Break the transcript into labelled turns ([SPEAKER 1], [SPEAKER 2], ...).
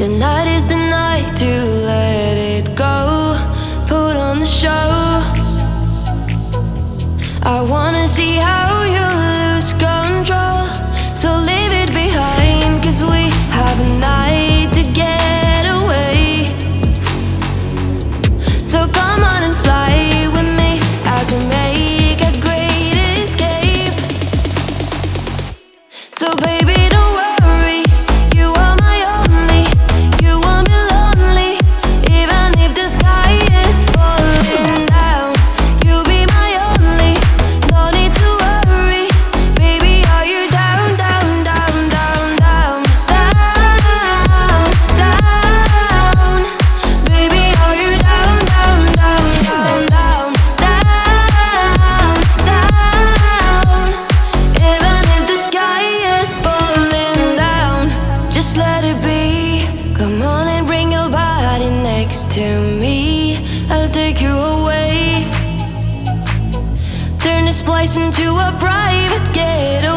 [SPEAKER 1] Tonight is the night to let it go. Put on the show. I wanna see how you lose control. So leave it behind, cause we have a night to get away. So come on and fly with me as we make a great escape. So, baby, just let it be. Come on and bring your body next to me. I'll take you away. Turn this place into a private getaway.